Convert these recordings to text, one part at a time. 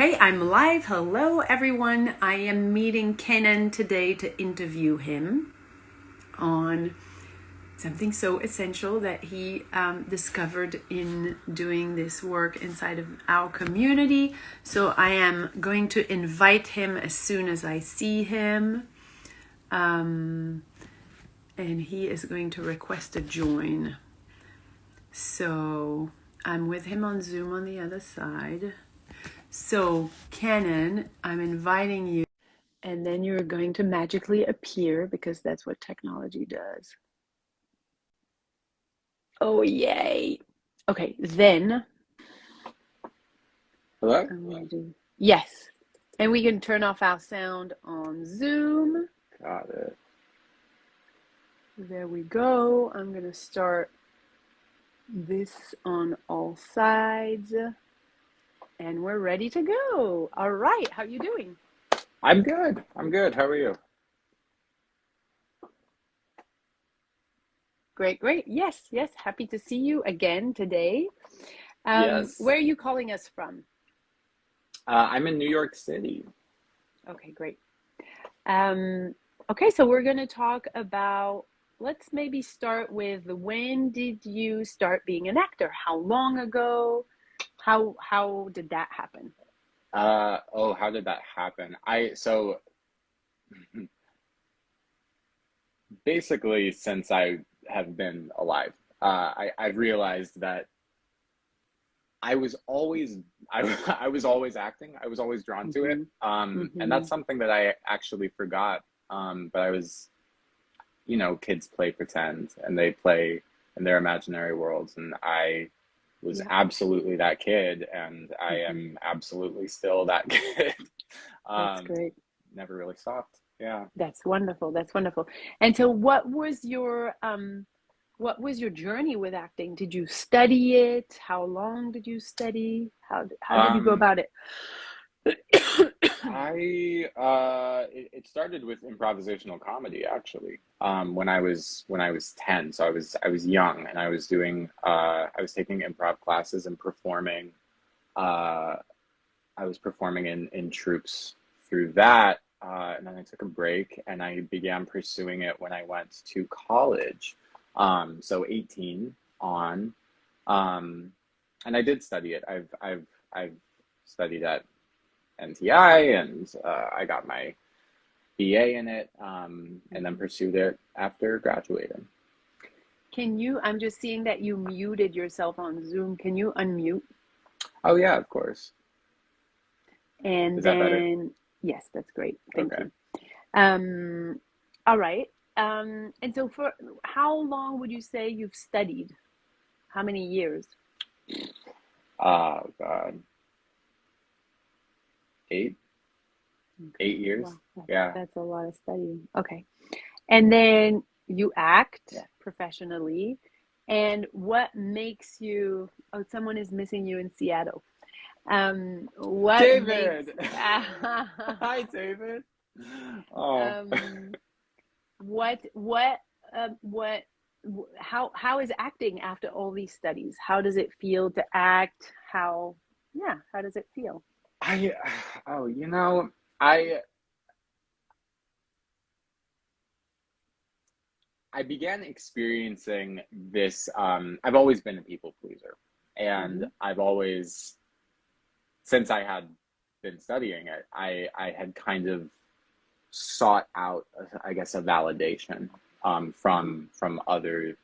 Hey, I'm live. Hello, everyone. I am meeting Kenan today to interview him on something so essential that he um, discovered in doing this work inside of our community. So I am going to invite him as soon as I see him. Um, and he is going to request a join. So I'm with him on Zoom on the other side. So, Kenan, I'm inviting you, and then you're going to magically appear because that's what technology does. Oh, yay. Okay, then. Hello? I'm do, yes. And we can turn off our sound on Zoom. Got it. There we go. I'm going to start this on all sides. And we're ready to go. All right. How are you doing? I'm good. I'm good. How are you? Great, great. Yes, yes. Happy to see you again today. Um, Yes. where are you calling us from? Uh, I'm in New York City. Okay, great. Um, okay, so we're going to talk about, let's maybe start with when did you start being an actor? How long ago? How how did that happen? Uh, oh, how did that happen? I, so basically, since I have been alive, uh, I, I've realized that I was always, I, I was always acting. I was always drawn to it. hmm Um, and hmm that's something that I actually forgot. Um, but I was, you know, kids play pretend and they play in their imaginary worlds. And I was Yeah. absolutely that kid. And I hmm am absolutely still that kid. That's Um, great. never really stopped. Yeah. That's wonderful. That's wonderful. And so what was your um what was your journey with acting? Did you study it? How long did you study? How how did you go Um, about it? I uh, it, it started with improvisational comedy actually. Um, when I was when I was ten, so I was I was young, and I was doing uh, I was taking improv classes and performing. Uh, I was performing in in troupes through that, uh, and then I took a break, and I began pursuing it when I went to college. Um, so eighteen on, um, and I did study it. I've I've I've studied at NTI, and uh, I got my BA in it, um, and then pursued it after graduating. Can you, I'm just seeing that you muted yourself on Zoom. Can you unmute? Oh yeah, of course. And Is that then, yes, that's great. Thank Okay. you. Um, all right. Um, and so for how long would you say you've studied? How many years? Oh God, eight, Okay. eight years. Wow, Yeah. that's a lot of studying. Okay. And then you act Yeah. professionally. And what makes you, oh, someone is missing you in Seattle. Um, what makes, David. Hi, David. Oh. um, what, what, uh, what, how, how is acting after all these studies? How does it feel to act? How, yeah, how does it feel? I, oh, you know, I, I began experiencing this. Um, I've always been a people pleaser, and hmm I've always, since I had been studying it, I I had kind of sought out, I guess, a validation um, from from other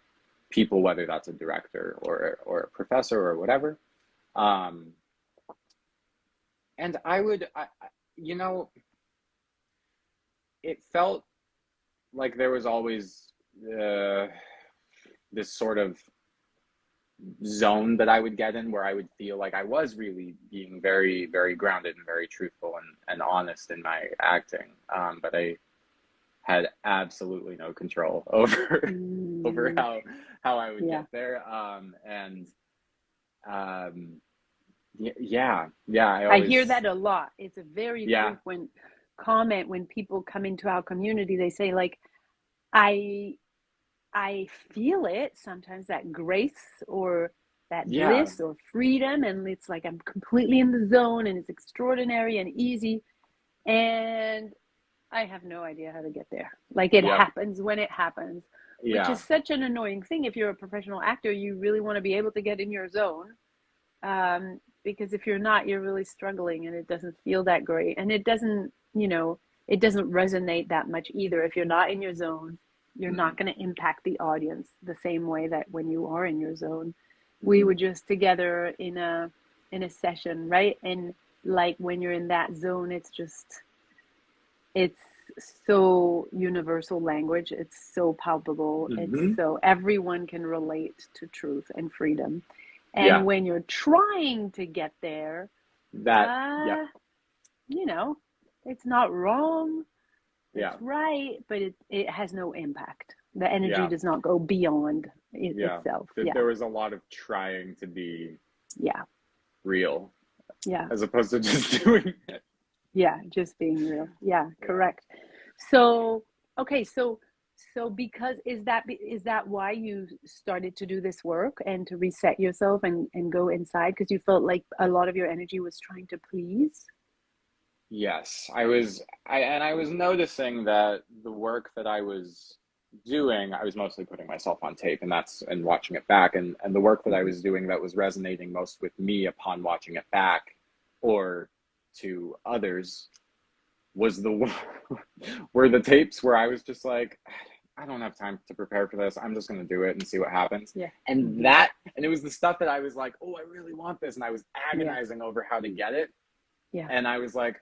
people, whether that's a director or or a professor or whatever. Um, and I would, I, you know, it felt like there was always uh, this sort of zone that I would get in where I would feel like I was really being very, very grounded and very truthful and, and honest in my acting. Um, but I had absolutely no control over over Mm, how how I would yeah. get there. Um, and um, yeah, yeah, I I hear that a lot. It's a very yeah, frequent comment when people come into our community. They say like, I I feel it sometimes that grace or that Yeah. bliss or freedom and it's like i'm completely in the zone and it's extraordinary and easy and i have no idea how to get there like it Yeah. happens when it happens which is such an annoying thing if you're a professional actor you really want to be able to get in your zone um, because if you're not you're really struggling and it doesn't feel that great. And it doesn't you know it doesn't resonate that much either. If you're not in your zone you're not going to impact the audience the same way that when you are in your zone. We were just together in a in a session right? And like when you're in that zone it's just it's so universal language. It's so palpable. Mhm. it's so everyone can relate to truth and freedom and Yeah. when you're trying to get there that uh, yeah you know it's not wrong yeah. it's right but it, it has no impact. The energy Yeah. does not go beyond it Yeah. itself. Th- yeah. there was a lot of trying to be yeah. real. Yeah. As opposed to just doing it. Yeah just being real. Yeah Yeah. correct. So okay so so because is that is that why you started to do this work and to reset yourself and and go inside? Because you felt like a lot of your energy was trying to please? Yes, I was I and I was noticing that the work that I was doing, I was mostly putting myself on tape and that's and watching it back. And and the work that I was mm-hmm. doing that was resonating most with me upon watching it back or to others was the were the tapes where I was just like I don't have time to prepare for this. I'm just going to do it and see what happens. Yeah. And that and it was the stuff that I was like, "Oh, I really want this." And I was agonizing over how to get it. Yeah. And I was like,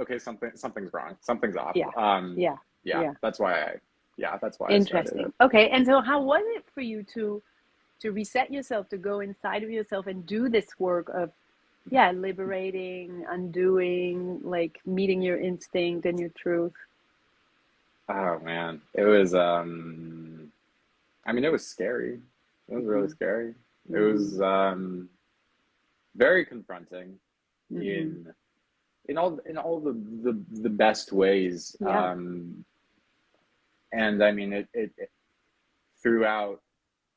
okay, something something's wrong. Something's off. Yeah. Um yeah yeah, Yeah. that's why I yeah, that's why I started interesting it. okay and so how was it for you to to reset yourself to go inside of yourself and do this work of yeah liberating undoing like meeting your instinct and your truth Oh man. It was um I mean it was scary. It was really Mhm. scary. It was um very confronting Mhm. in in all in all the the, the best ways. Yeah. Um and I mean it, it, it throughout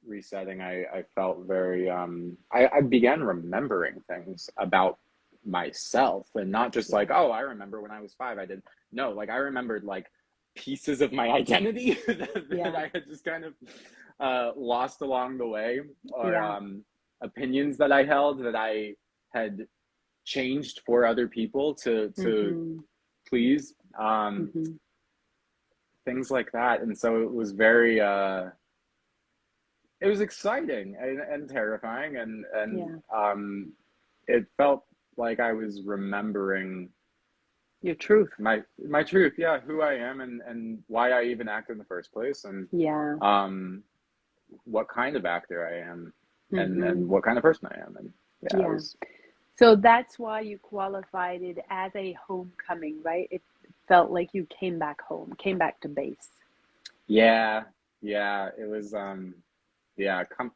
resetting I, I felt very um I, I began remembering things about myself and not just like, oh, I remember when I was five I did no, like I remembered like pieces of my identity that, that I had just kind of uh, lost along the way, or Yeah. um, opinions that I held that I had changed for other people to to Mhm. please, um, Mhm. things like that. And so it was very, uh, it was exciting and, and terrifying, and and Yeah. um, it felt like I was remembering your truth my my truth yeah who i am and and why i even act in the first place and yeah um what kind of actor i am and Mhm. and what kind of person i am and yeah, Yeah. Was, so that's why you qualified it as a homecoming right it felt like you came back home came back to base yeah yeah it was um yeah come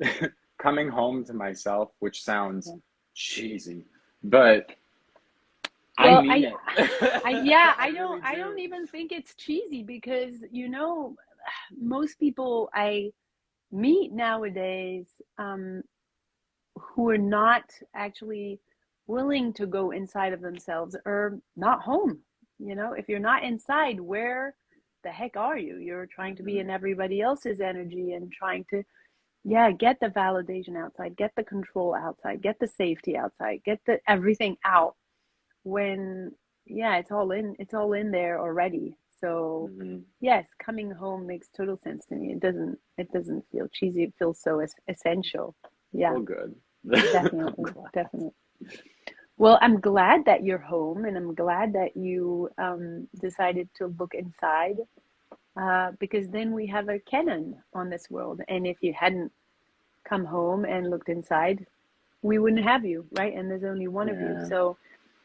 coming home to myself which sounds cheesy but Well, i mean I- it I, yeah, I really don't. I do. don't even think it's cheesy because you know, most people I meet nowadays um, who are not actually willing to go inside of themselves are not home. You know, if you're not inside, where the heck are you? You're trying to be in everybody else's energy and trying to, yeah, get the validation outside, get the control outside, get the safety outside, get the everything out when yeah it's all in it's all in there already. So Mhm. yes coming home makes total sense to me. It doesn't it doesn't feel cheesy. It feels so es- essential. Yeah. Well good. Definitely. Definitely well i'm glad that you're home and i'm glad that you um, decided to look inside uh, because then we have a Kenan on this world and if you hadn't come home and looked inside we wouldn't have you right? And there's only one of you. Yeah. so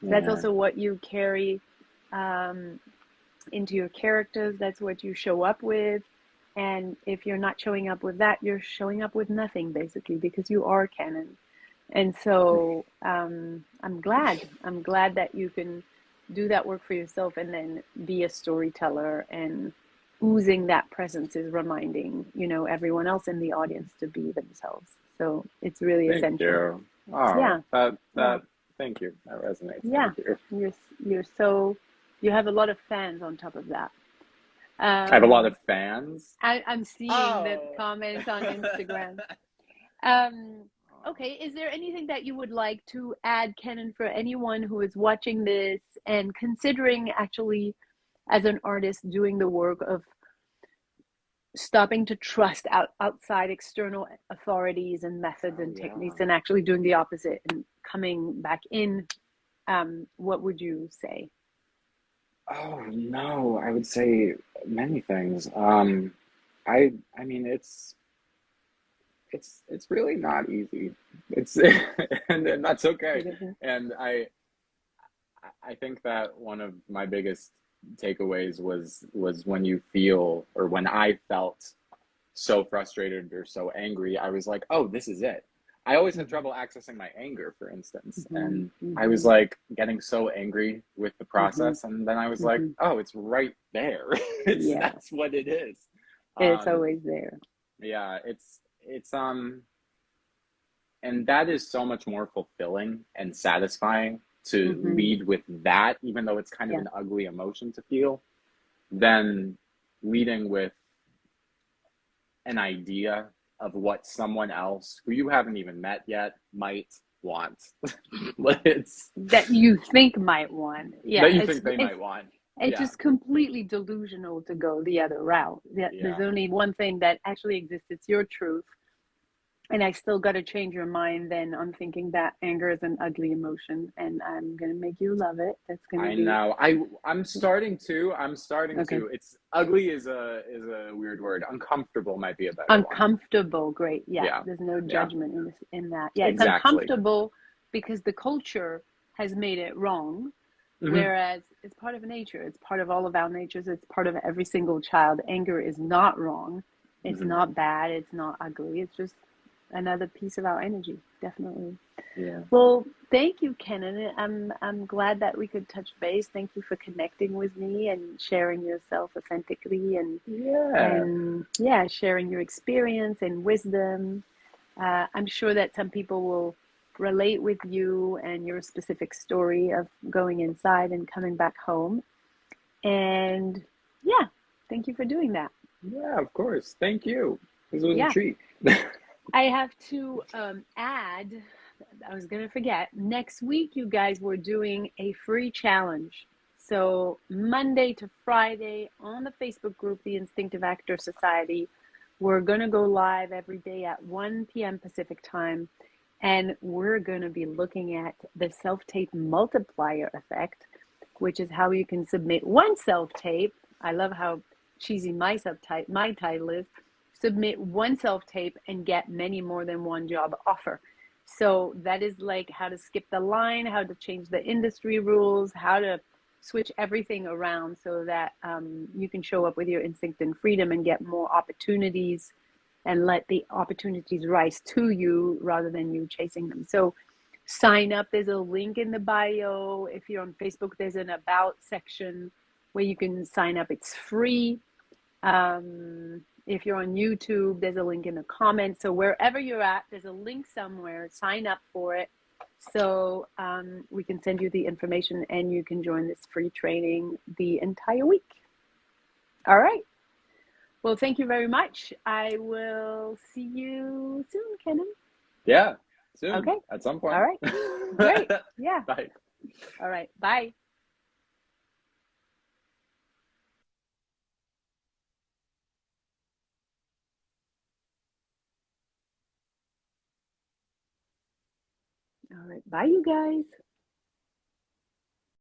that's Yeah. also what you carry um, into your characters. That's what you show up with. And if you're not showing up with that you're showing up with nothing basically because you are Kenan and so um, i'm glad i'm glad that you can do that work for yourself and then be a storyteller and oozing that presence is reminding you know everyone else in the audience to be themselves So it's really Thank essential. you. Oh, Yeah. that that. Yeah. Thank you. That resonates. Yeah. You. You're you're so you have a lot of fans on top of that. Um, I have a lot of fans. I, I'm seeing the Oh. comments on Instagram. Um, okay, is there anything that you would like to add, Kenan, for anyone who is watching this and considering actually, as an artist, doing the work of stopping to trust out, outside external authorities and methods Oh, and yeah. techniques and actually doing the opposite and coming back in? Um, what would you say? Oh no, I would say many things. Um, I I mean it's it's it's really not easy. It's and, and that's okay. Mm-hmm. And I I think that one of my biggest takeaways was was when you feel or when I felt so frustrated or so angry, I was like, oh, this is it. I always had mm-hmm. trouble accessing my anger, for instance, mm-hmm. and I was like getting so angry with the process, and then I was like, oh, it's right there. it's Yeah. that's what it is. it's Um, always there. yeah, it's it's um and that is so much more fulfilling and satisfying to Mhm. lead with that, even though it's kind of Yeah. an ugly emotion to feel, than leading with an idea of what someone else who you haven't even met yet might want. it's That you think might want. Yeah, that you think they might want. It's Yeah. just completely delusional to go the other route. There's Yeah. only one thing that actually exists. It's your truth. And I still got to change your mind then on thinking that anger is an ugly emotion and I'm going to make you love it. That's going to I be know. I I'm starting to. I'm starting Okay. to. It's ugly is a is a weird word. Uncomfortable might be a better one. uncomfortable. Great. Yeah. Yeah. There's no judgment in, this, in that. Yeah. It's Exactly. uncomfortable because the culture has made it wrong. Mhm. Whereas it's part of nature, it's part of all of our natures, it's part of every single child. Anger is not wrong, it's Mhm. not bad, it's not ugly, it's just another piece of our energy, definitely. Yeah. Well, thank you, Kenan. I'm I'm glad that we could touch base. Thank you for connecting with me and sharing yourself authentically and Yeah. and yeah, sharing your experience and wisdom. Uh, I'm sure that some people will relate with you and your specific story of going inside and coming back home. And yeah, thank you for doing that. Yeah, of course. Thank you. This was Yeah. a treat. I have to um, add, I was going to forget, next week, you guys were doing a free challenge. So, Monday to Friday on the Facebook group, the Instinctive Actor Society, we're going to go live every day at 1 p.m. Pacific time. And we're going to be looking at the self tape multiplier effect, which is how you can submit one self tape. I love how cheesy my subtype, my title is submit one self tape and get many more than one job offer. So that is like how to skip the line, how to change the industry rules, how to switch everything around so that um, you can show up with your instinct and freedom and get more opportunities and let the opportunities rise to you rather than you chasing them. So sign up. There's a link in the bio. If you're on Facebook, there's an about section where you can sign up. It's free. Um, if you're on YouTube, there's a link in the comments. So wherever you're at, there's a link somewhere. Sign up for it so um, we can send you the information and you can join this free training the entire week. All right. Well, thank you very much. I will see you soon, Kenan. yeah. Soon. Okay. At some point. All right. Great. Yeah. Bye. All right. Bye. All right. Bye, you guys.